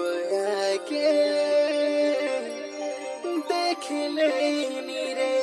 তোয়াকে দেখলেই নিরে